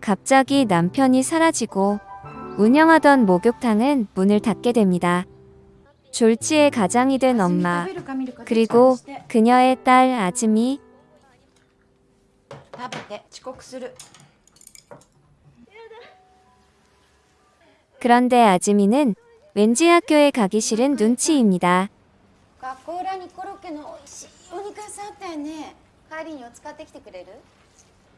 갑자기 남편이 사라지고 운영하던 목욕탕은 문을 닫게 됩니다. 졸지에 가장이 된 엄마 그리고 그녀의 딸 아즈미. 그런데 아즈미는 왠지 학교에 가기 싫은 눈치입니다.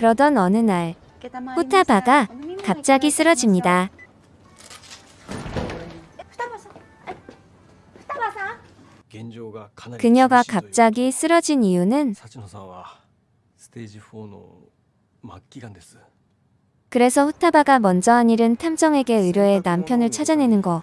그러던 어느 날 후타바가 갑자기 쓰러집니다. 그녀가 갑자기 쓰러진 이유는 그래서 후타바가 먼저 한 일은 탐정에게 의뢰해 남편을 찾아내는 거.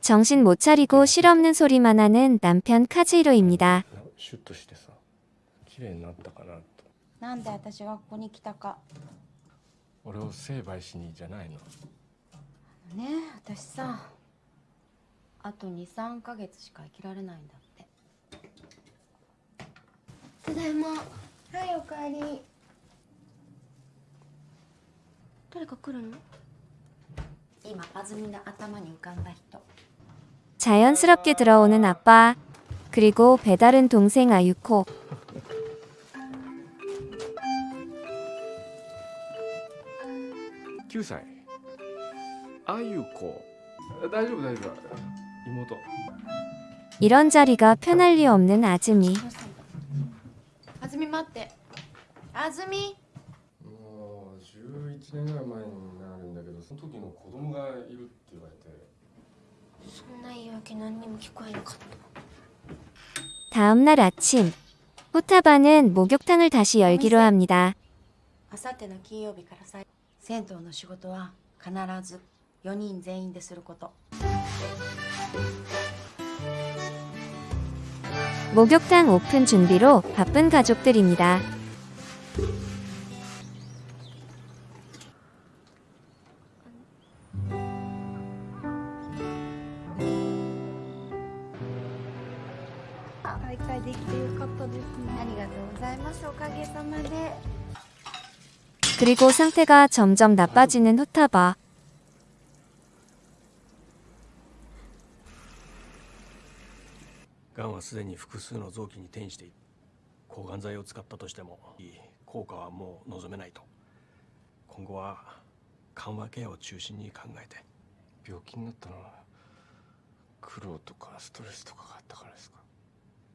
정신 못 차리고 실없는 소리만 하는 남편 카즈히로입니다. シュッとしてさ綺麗になったかなとなんで私がここに来たか俺を成敗しにじゃないのねえ私さあと23ヶ月しか生きられないんだってただいまはいおかえり誰か来るの 今あずみの頭に浮かんだ人 자연스럽게 들어오는 아빠 그리고 배달은 동생 아유코 9歳あゆこ大丈夫大丈夫妹 이런 자리가 편할 리 없는 아즈미 あずみ待ってあずみもう 11年ぐらい前になるんだけどその時の子供がいるって言われてそんな言い訳何にも聞こえなかった 다음날 아침 후타바는 목욕탕을 다시 열기로 합니다. あさっての金曜日からさ銭湯の仕事は必ず4人全員ですること 목욕탕 오픈 준비로 바쁜 가족들입니다. 그리고 상태가 점점 나빠지는 후타바.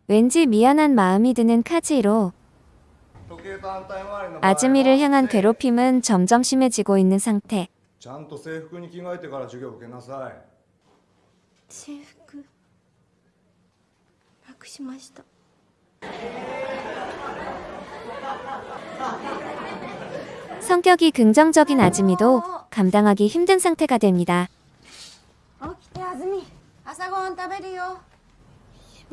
왠지 미안한 마음이 드는 카지로 아즈미를 향한 괴롭힘은 점점 심해지고 있는 상태. 성격이 긍정적인 아즈미도 어. 감당하기 힘든 상태가 됩니다. 어, 아즈미, 아사고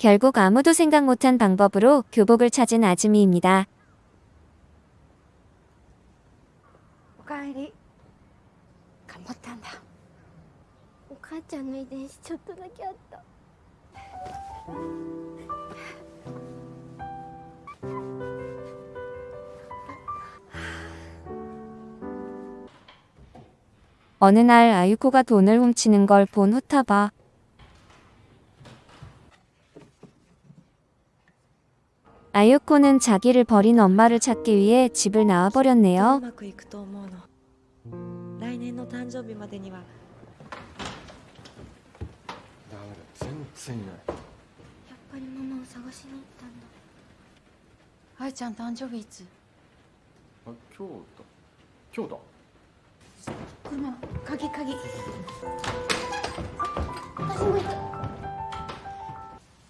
결국 아무도 생각 못한 방법으로 교복을 찾은 아즈미입니다. 오카에리 간봤단다. 오카짱의 대신 조금밖에 왔다. 어느 날 아유코가 돈을 훔치는 걸 본 후타바 아유코는 자기를 버린 엄마를 찾기 위해 집을 う 나와버렸네요. まくいくと思うの来年の誕生日までにはダメだ全然いないやっぱりママを探しに行ったんだ。愛ちゃん誕生日いつあ今日だ今日だ車鍵鍵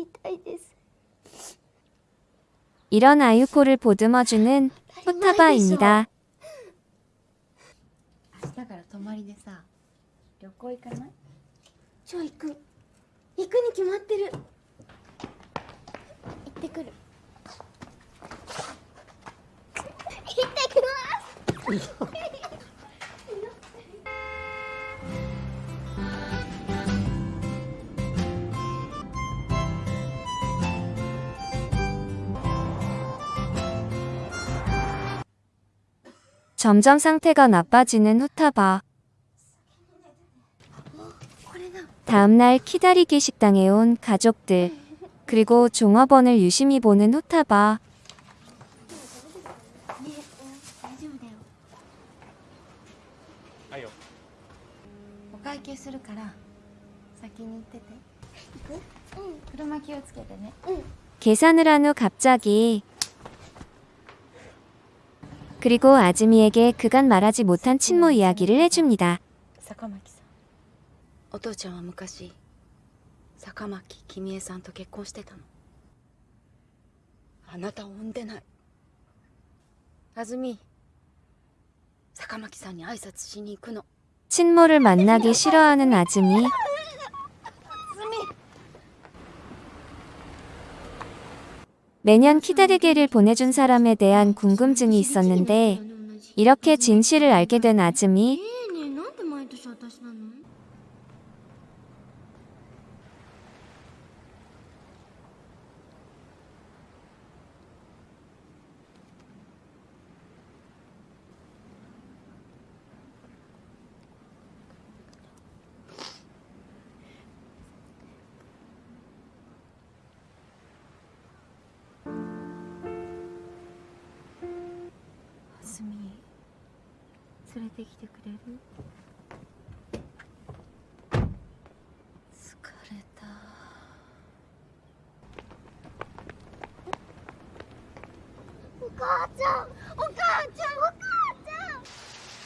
いたいです。 이런 아유코를 보듬어주는 후타바입니다. 明日から泊まりでさ旅行行かないじゃあ行く。行くに決まってる。行ってくる。行ってきます。 점점 상태가 나빠지는 후타바. 다음날 키다리기 식당에 온 가족들 그리고 종업원을 유심히 보는 후타바. 계산을 한 후 갑자기 그리고 아즈미에게 그간 말하지 못한 친모 이야기를 해줍니다. 坂巻さんお父ちゃんは昔坂巻君江さんと結婚してたのあなたを産んでないあずみ坂巻さんに挨拶しに行くの 친모를 만나기 싫어하는 아즈미. 매년 키다리게를 보내준 사람에 대한 궁금증이 있었는데 이렇게 진실을 알게 된 아즈미. 連れてきてくれる疲れた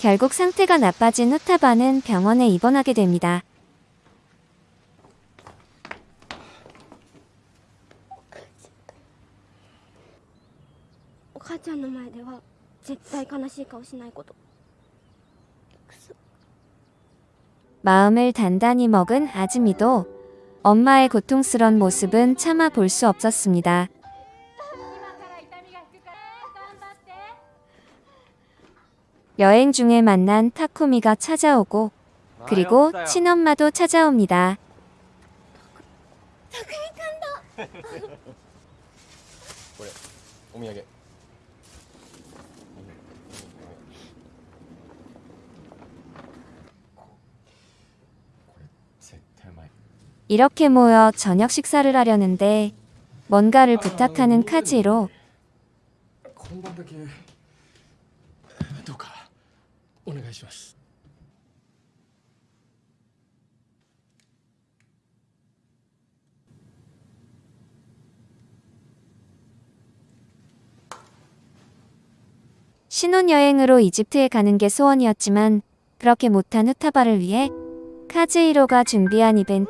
결국 상태가 나빠진 후타바는 병원에 입원하게 됩니다. お母ちゃんの前では絶対悲しい顔しないこと。 마음을 단단히 먹은 아즈미도 엄마의 고통스런 모습은 차마 볼수 없었습니다. 여행 중에 만난 타쿠미가 찾아오고 그리고 친엄마도 찾아옵니다. 이렇게 모여 저녁 식사를 하려는데 뭔가를 부탁하는 카지로 신혼여행으로 이집트에 가는 게 소원이었지만 그렇게 못한 후타바를 위해 카즈이로가 준비한 이벤트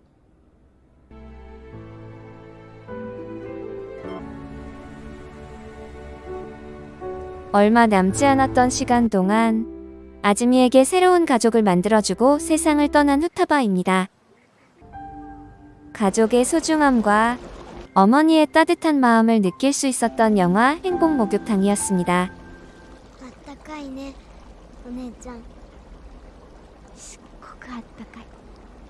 얼마 남지 않았던 시간 동안 아즈미에게 새로운 가족을 만들어주고 세상을 떠난 후타바입니다. 가족의 소중함과 어머니의 따뜻한 마음을 느낄 수 있었던 영화 행복 목욕탕이었습니다. あったかいねお姉ちゃんすっごくあったかい